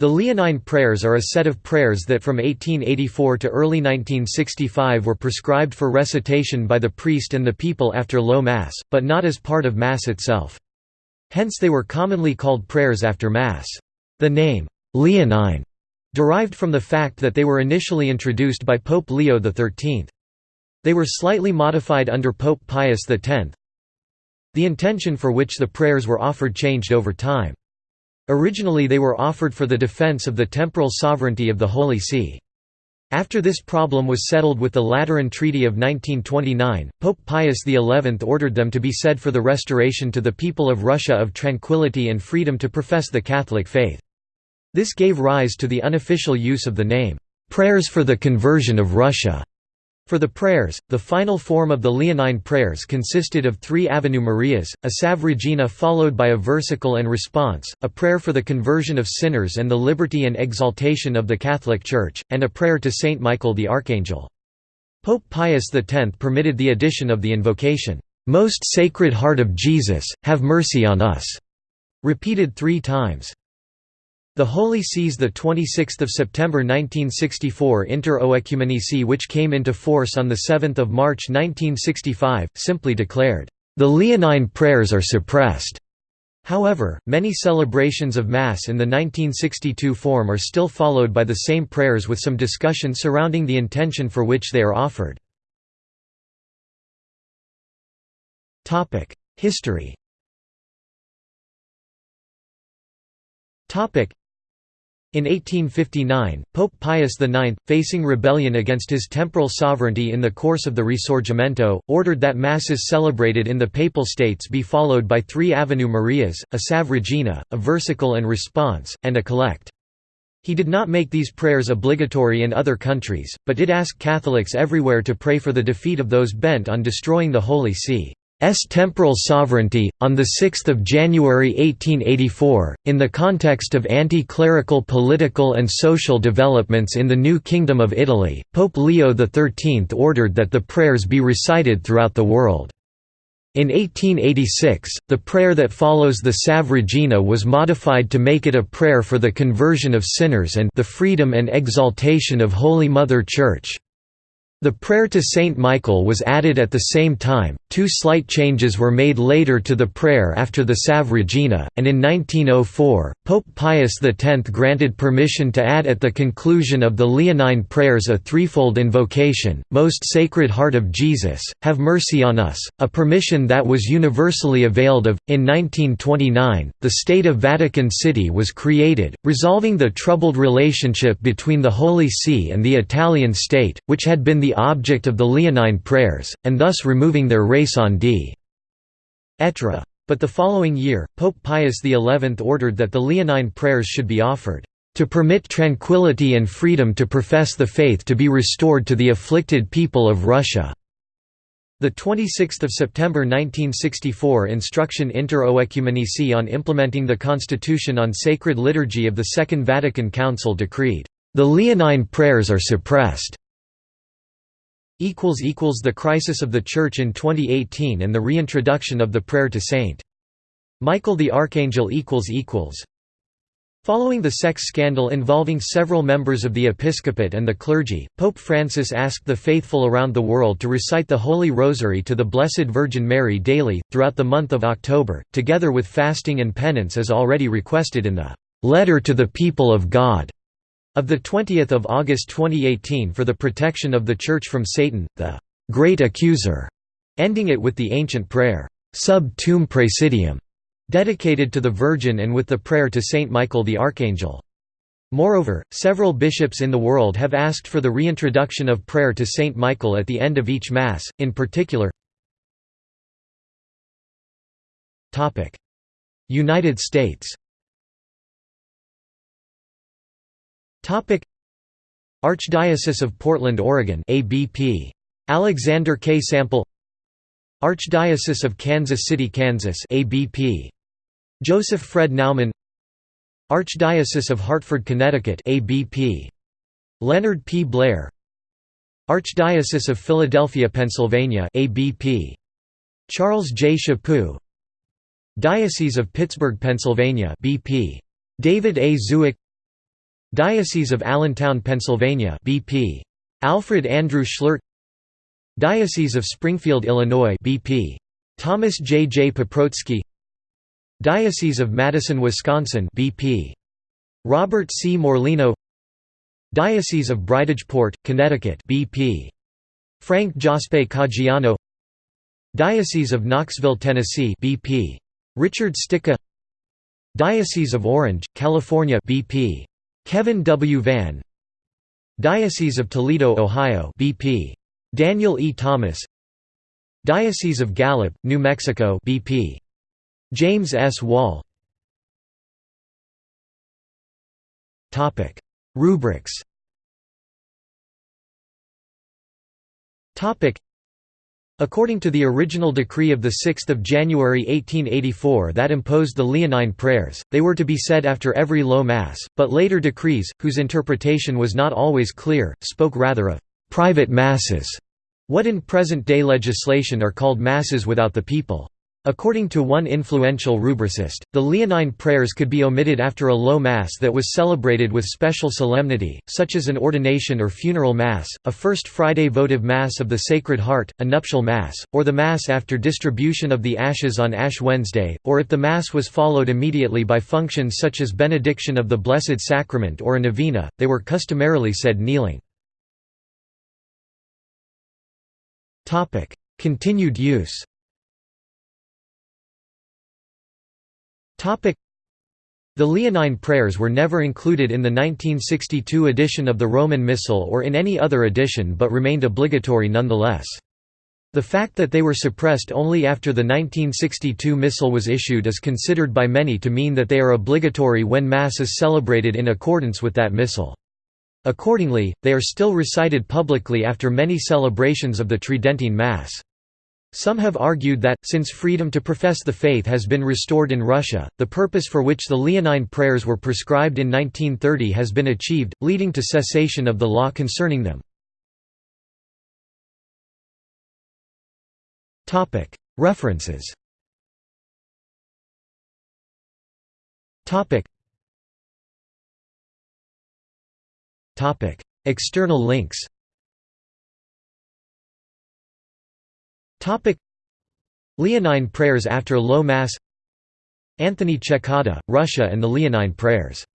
The Leonine prayers are a set of prayers that from 1884 to early 1965 were prescribed for recitation by the priest and the people after low Mass, but not as part of Mass itself. Hence they were commonly called prayers after Mass. The name, Leonine, derived from the fact that they were initially introduced by Pope Leo XIII. They were slightly modified under Pope Pius X. The intention for which the prayers were offered changed over time. Originally they were offered for the defense of the temporal sovereignty of the Holy See. After this problem was settled with the Lateran Treaty of 1929, Pope Pius XI ordered them to be said for the restoration to the people of Russia of tranquility and freedom to profess the Catholic faith. This gave rise to the unofficial use of the name, "'Prayers for the Conversion of Russia' For the prayers, the final form of the Leonine prayers consisted of three Ave Marias, a Salve Regina followed by a versicle and response, a prayer for the conversion of sinners and the liberty and exaltation of the Catholic Church, and a prayer to Saint Michael the Archangel. Pope Pius X permitted the addition of the invocation, "'Most Sacred Heart of Jesus, have mercy on us' repeated three times. The Holy See's 26 September 1964 Inter-Oecumenici which came into force on 7 March 1965, simply declared, "...the Leonine prayers are suppressed." However, many celebrations of Mass in the 1962 form are still followed by the same prayers with some discussion surrounding the intention for which they are offered. History in 1859, Pope Pius IX, facing rebellion against his temporal sovereignty in the course of the Risorgimento, ordered that Masses celebrated in the Papal States be followed by three Ave Marias, a Salve Regina, a versicle and response, and a collect. He did not make these prayers obligatory in other countries, but did ask Catholics everywhere to pray for the defeat of those bent on destroying the Holy See. S temporal sovereignty. On 6 January 1884, in the context of anti-clerical political and social developments in the New Kingdom of Italy, Pope Leo XIII ordered that the prayers be recited throughout the world. In 1886, the prayer that follows the Salve Regina was modified to make it a prayer for the conversion of sinners and the freedom and exaltation of Holy Mother Church. The prayer to Saint Michael was added at the same time, two slight changes were made later to the prayer after the Salve Regina, and in 1904, Pope Pius X granted permission to add at the conclusion of the Leonine prayers a threefold invocation, Most Sacred Heart of Jesus, have mercy on us, a permission that was universally availed of. In 1929, the State of Vatican City was created, resolving the troubled relationship between the Holy See and the Italian state, which had been the object of the Leonine prayers, and thus removing their raison d'etre. But the following year, Pope Pius XI ordered that the Leonine prayers should be offered, "...to permit tranquility and freedom to profess the faith to be restored to the afflicted people of Russia." The 26th of September 1964 Instruction Inter Oecumenici on implementing the Constitution on Sacred Liturgy of the Second Vatican Council decreed, "...the Leonine prayers are suppressed." The crisis of the Church in 2018 and the reintroduction of the prayer to St. Michael the Archangel Following the sex scandal involving several members of the episcopate and the clergy, Pope Francis asked the faithful around the world to recite the Holy Rosary to the Blessed Virgin Mary daily, throughout the month of October, together with fasting and penance as already requested in the "'Letter to the People of God' Of 20 August 2018 for the protection of the Church from Satan, the «Great Accuser», ending it with the ancient prayer, «Sub tuum praesidium», dedicated to the Virgin and with the prayer to Saint Michael the Archangel. Moreover, several bishops in the world have asked for the reintroduction of prayer to Saint Michael at the end of each Mass, in particular United States Archdiocese of Portland, Oregon ABP. Alexander K. Sample Archdiocese of Kansas City, Kansas ABP. Joseph Fred Naumann Archdiocese of Hartford, Connecticut ABP. Leonard P. Blair Archdiocese of Philadelphia, Pennsylvania ABP. Charles J. Chaput Diocese of Pittsburgh, Pennsylvania BP. David A. Zubik Diocese of Allentown, Pennsylvania BP. Alfred Andrew Schlert Diocese of Springfield, Illinois BP. Thomas J. J. Paprocki Diocese of Madison, Wisconsin BP. Robert C. Morlino Diocese of Bridgeport, Connecticut BP. Frank Joseph Caggiano Diocese of Knoxville, Tennessee BP. Richard Stika Diocese of Orange, California BP. Kevin W. Vann Diocese of Toledo, Ohio BP. Daniel E. Thomas Diocese of Gallup, New Mexico BP. James S. Wall Rubrics According to the original decree of 6 January 1884 that imposed the Leonine prayers, they were to be said after every low Mass, but later decrees, whose interpretation was not always clear, spoke rather of «private Masses», what in present-day legislation are called Masses without the people. According to one influential rubricist, the Leonine prayers could be omitted after a low Mass that was celebrated with special solemnity, such as an ordination or funeral Mass, a First Friday votive Mass of the Sacred Heart, a nuptial Mass, or the Mass after distribution of the ashes on Ash Wednesday, or if the Mass was followed immediately by functions such as benediction of the Blessed Sacrament or a novena, they were customarily said kneeling. Continued use The Leonine prayers were never included in the 1962 edition of the Roman Missal or in any other edition but remained obligatory nonetheless. The fact that they were suppressed only after the 1962 Missal was issued is considered by many to mean that they are obligatory when Mass is celebrated in accordance with that Missal. Accordingly, they are still recited publicly after many celebrations of the Tridentine Mass. Some have argued that, since freedom to profess the faith has been restored in Russia, the purpose for which the Leonine prayers were prescribed in 1930 has been achieved, leading to cessation of the law concerning them. References. External links Leonine prayers after low Mass. Anthony Cekada, Russia and the Leonine prayers